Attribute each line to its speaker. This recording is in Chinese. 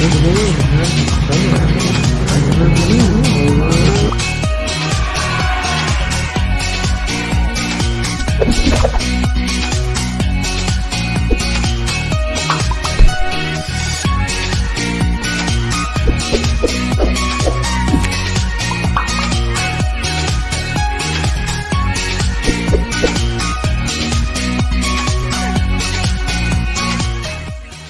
Speaker 1: 你什么意思？等你。